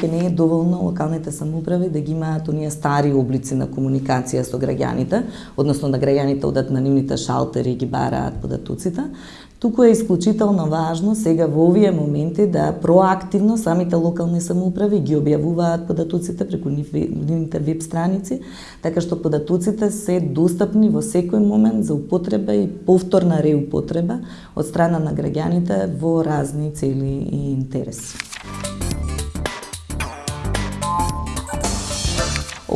че не е доволно локалните самоуправи да ги имаат оние стари облици на комуникација со граѓаните, односно да граѓаните одат на нивните шалтери и ги бараат податоците, Туку е исклучително важно сега во овие моменти да проактивно самите локални самоуправи ги објавуваат податоците преку нивните веб страници, така што податоците се достапни во секој момент за употреба и повторна реупотреба од страна на граѓаните во разни цели и интереси.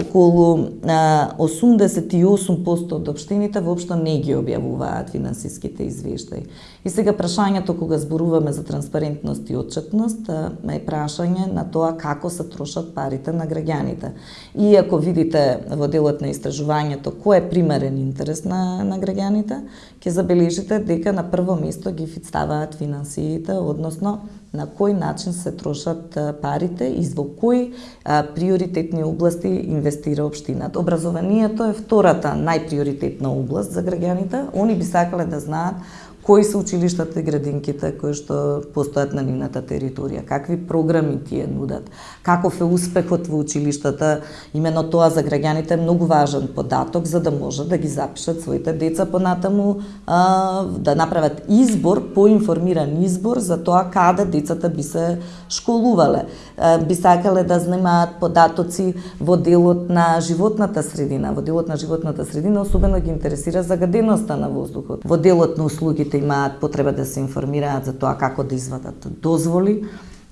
Околу 88% од општините воопшто не ги објавуваат финансиските извештаи. И сега прашањето кога зборуваме за транспарентност и отчетност е прашање на тоа како се трошат парите на граѓаните. И ако видите во делот на истражувањето кој е примерен интерес на, на граѓаните, ќе забележите дека на прво место ги ставаат финансиите, односно на кој начин се трошат парите и во кои приоритетни области инвестира општината. Образованието е втората најприоритетна област за граѓаните. Они би сакале да знаат кои се училиштата и градинките кои што постојат на нивната територија, какви програми тие нудат, каков е успехот во училиштата, имено тоа за граѓаните е многу важен податок за да може да ги запишат своите деца понатаму, а, да направат избор, поинформиран избор за тоа каде децата би се школувале. А, би сакале да знаат податоци во делот на животната средина, во делот на животната средина особено ги интересира загаденоста на воздухот. Во делот на услугите граѓаните имаат потреба да се информираат за тоа како да извадат дозволи.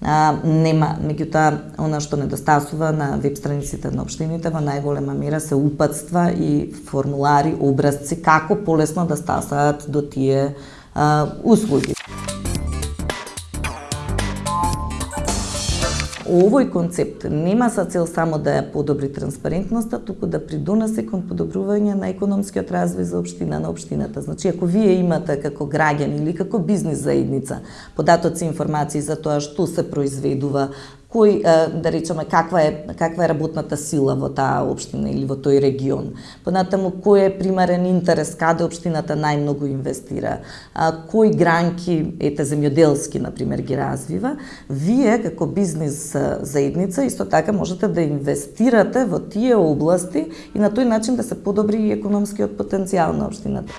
А, нема, меѓутоа, она што недостасува на веб страниците на општините во најголема мера се упатства и формулари, образци како полесно да стасаат до тие а, услуги. Овој концепт нема за цел само да ја подобри транспарентноста, туку да придонесе кон подобрување на економскиот развој за општина на општината. Значи, ако вие имате како граѓани или како бизнис заедница податоци информации за тоа што се произведува, кој да речеме каква е каква е работната сила во таа општина или во тој регион. Понатаму кој е примарен интерес каде општината најмногу инвестира, кои гранки ете земјоделски на пример ги развива, вие како бизнис заедница исто така можете да инвестирате во тие области и на тој начин да се подобри и економскиот потенцијал на општината.